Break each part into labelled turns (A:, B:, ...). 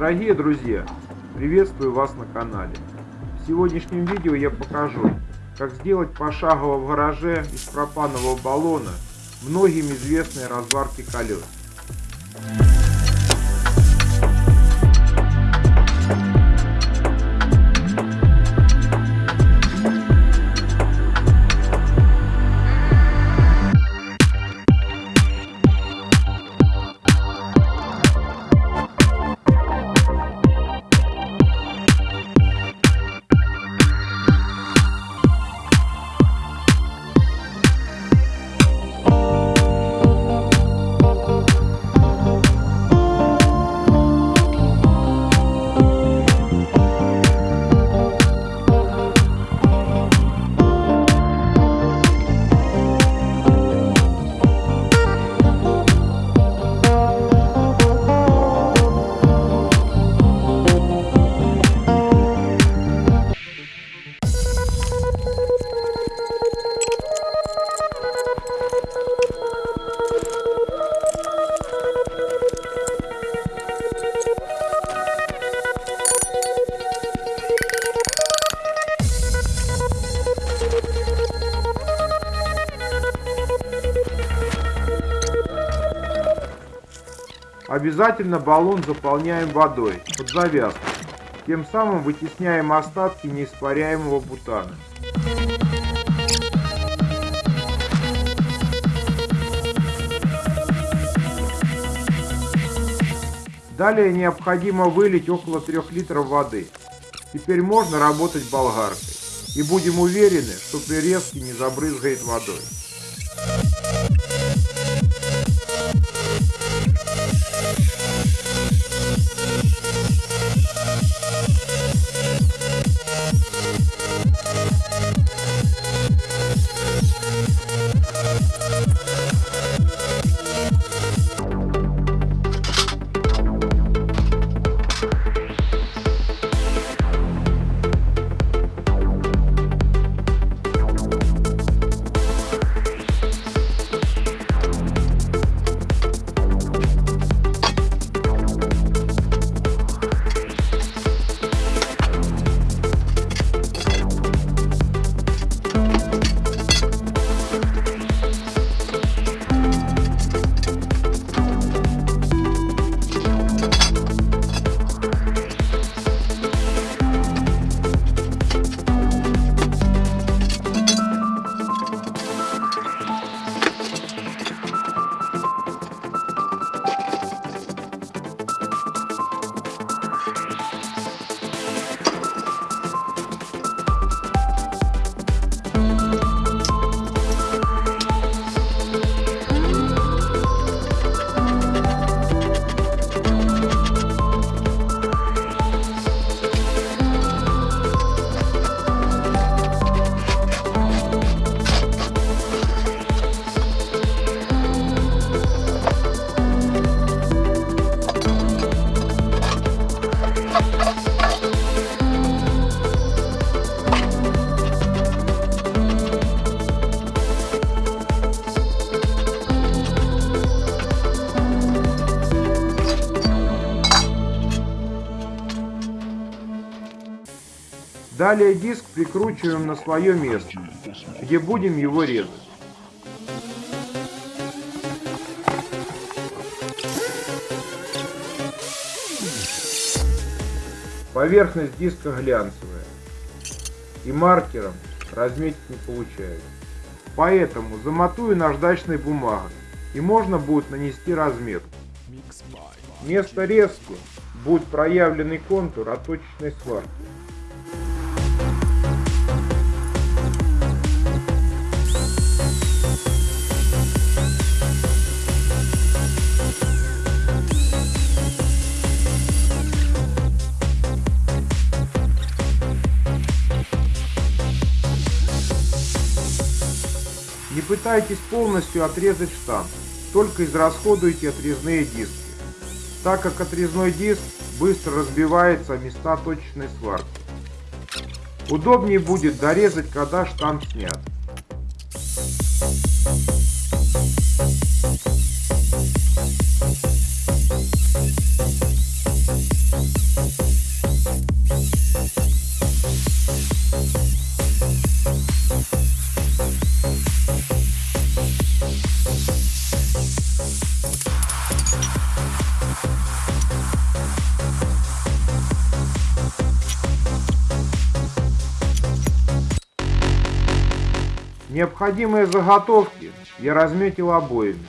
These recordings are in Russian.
A: Дорогие друзья, приветствую вас на канале. В сегодняшнем видео я покажу, как сделать пошагово в гараже из пропанового баллона многим известные разварки колес. Обязательно баллон заполняем водой под завязку. Тем самым вытесняем остатки неиспаряемого бутана. Далее необходимо вылить около 3 литров воды. Теперь можно работать болгаркой. И будем уверены, что при не забрызгает водой. Далее диск прикручиваем на свое место, где будем его резать. Поверхность диска глянцевая и маркером разметить не получается. Поэтому замотую наждачной бумагой и можно будет нанести разметку. Вместо резки будет проявленный контур оточечной сварки. Пытайтесь полностью отрезать штамп, только израсходуйте отрезные диски, так как отрезной диск быстро разбивается места точечной сварки. Удобнее будет дорезать, когда штамп снят. Необходимые заготовки я разметил обоями.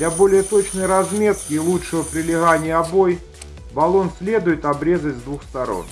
A: Для более точной разметки и лучшего прилегания обой баллон следует обрезать с двух сторон.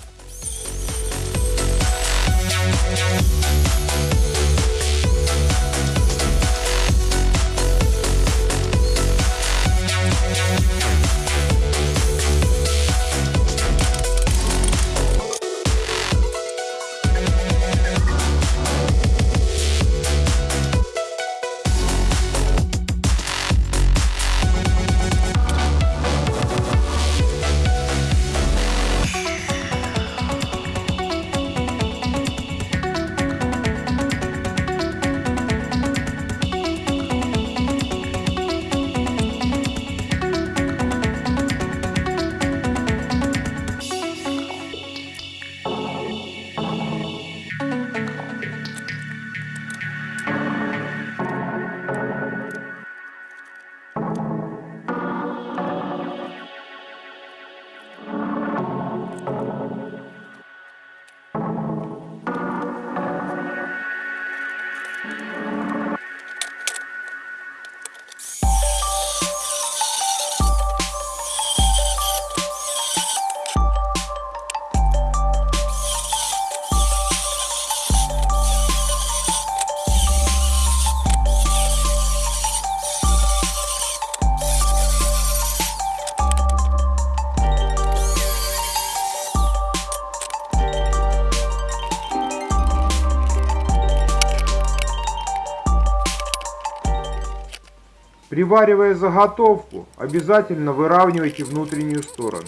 A: Приваривая заготовку, обязательно выравнивайте внутреннюю сторону.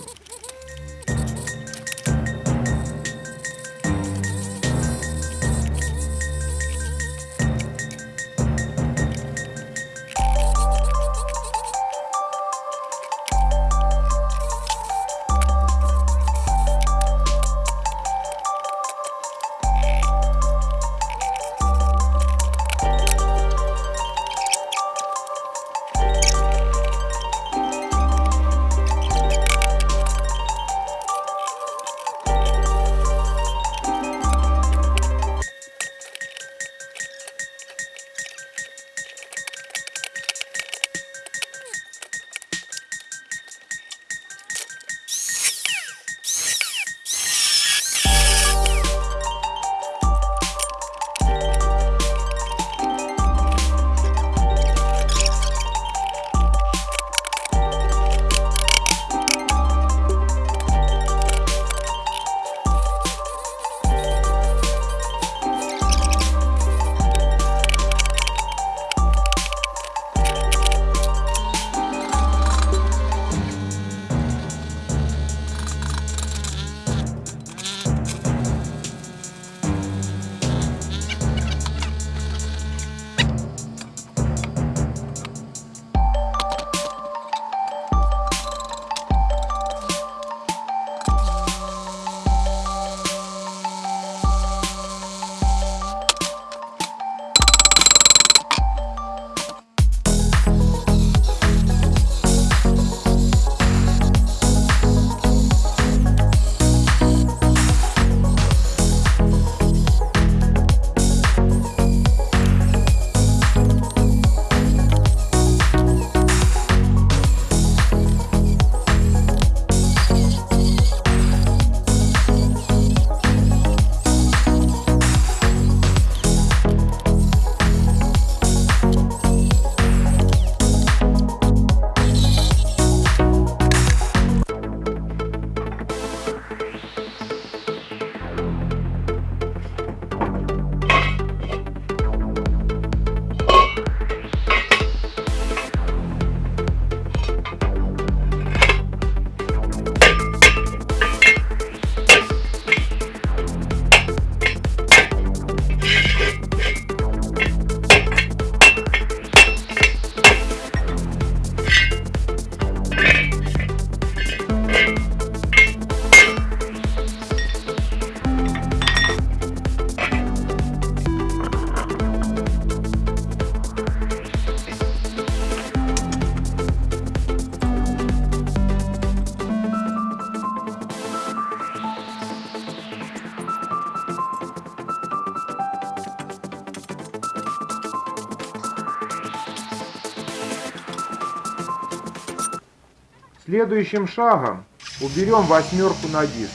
A: Следующим шагом уберем восьмерку на диске.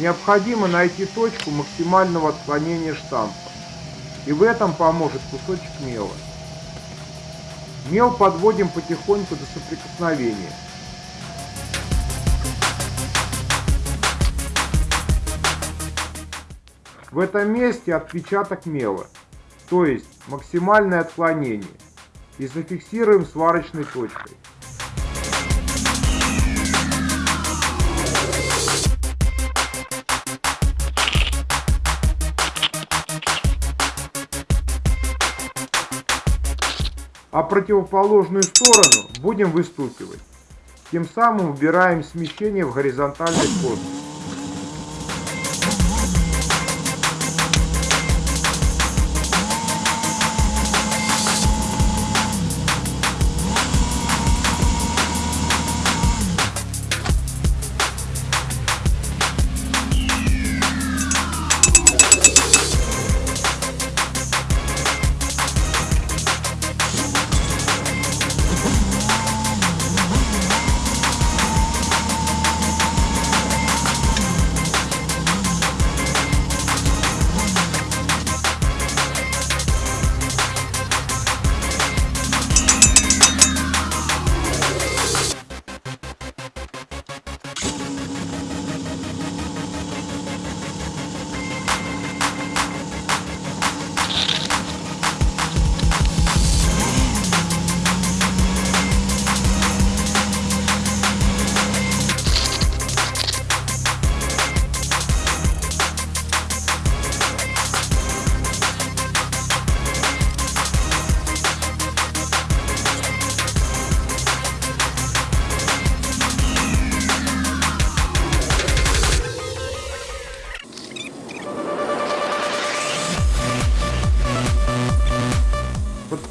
A: Необходимо найти точку максимального отклонения штампа. И в этом поможет кусочек мела. Мел подводим потихоньку до соприкосновения. В этом месте отпечаток мела, то есть максимальное отклонение, и зафиксируем сварочной точкой. А противоположную сторону будем выстукивать. Тем самым убираем смещение в горизонтальной плоскости.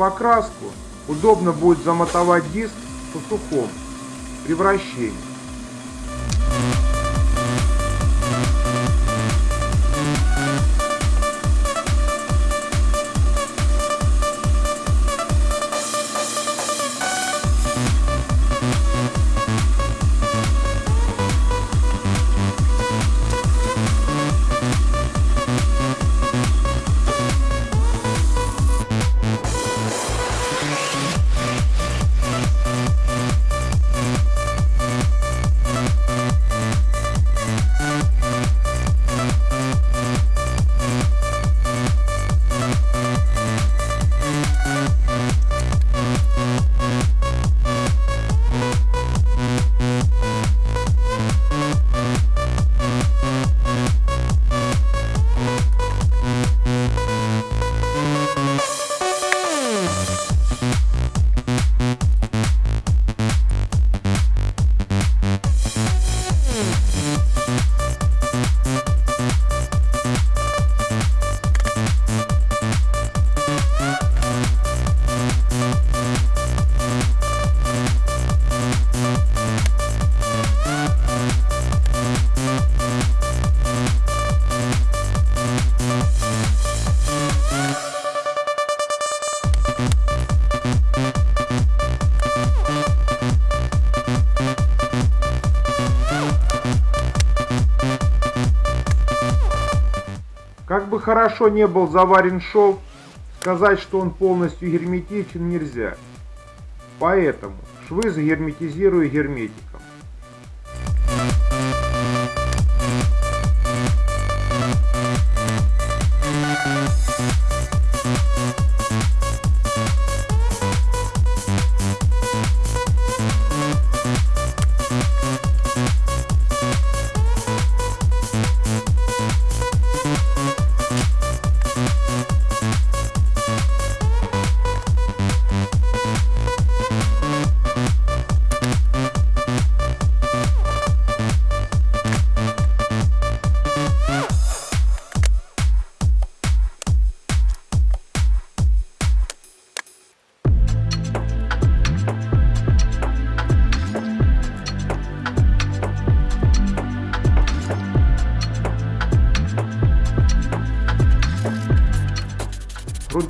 A: Покраску удобно будет замотовать диск по сухому при вращении. Хорошо не был заварен шов, сказать, что он полностью герметичен нельзя. Поэтому швы загерметизирую герметиком.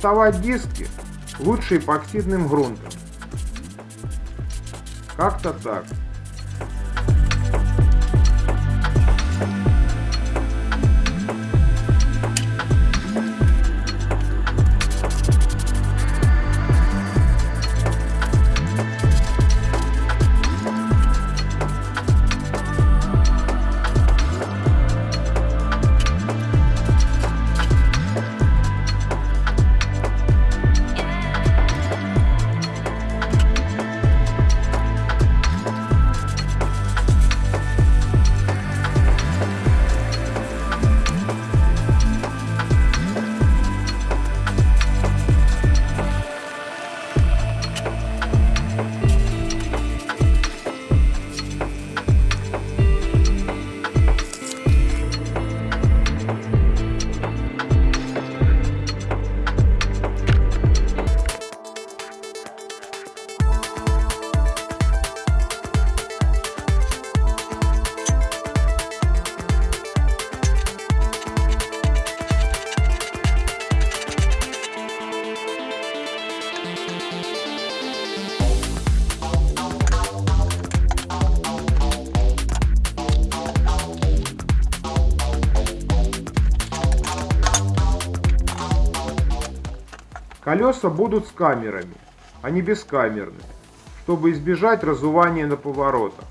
A: Грунтовать диски лучше эпоксидным грунтом. Как-то так. Колеса будут с камерами, а не бескамерные, чтобы избежать разувания на поворотах.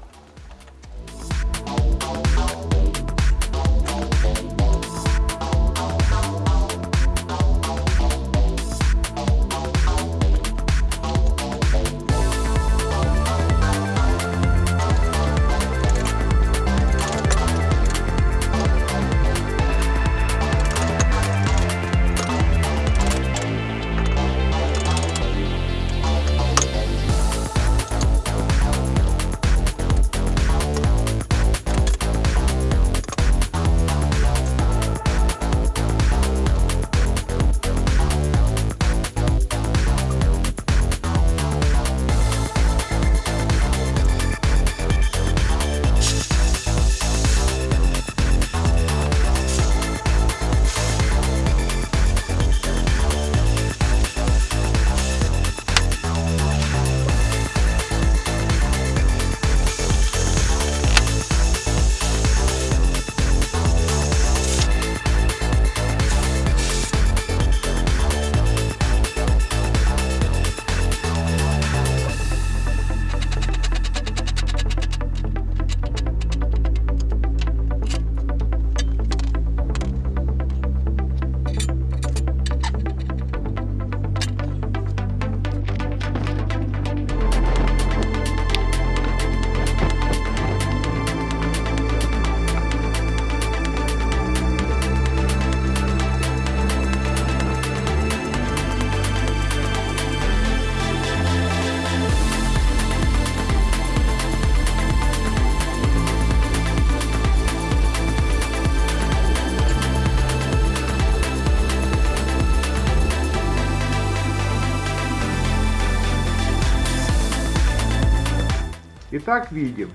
A: Итак, видим.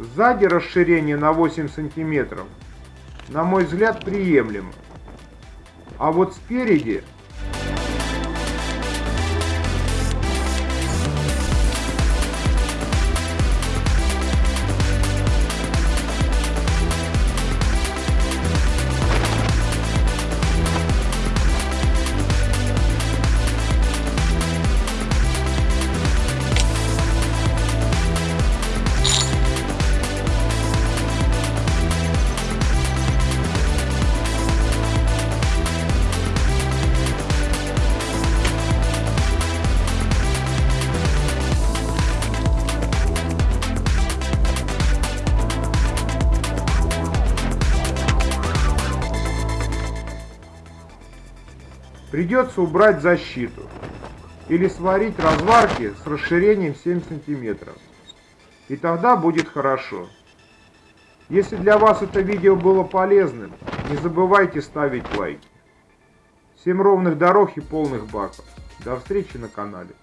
A: Сзади расширение на 8 сантиметров, на мой взгляд, приемлемо. А вот спереди Придется убрать защиту или сварить разварки с расширением 7 сантиметров. И тогда будет хорошо. Если для вас это видео было полезным, не забывайте ставить лайки. Всем ровных дорог и полных баков. До встречи на канале.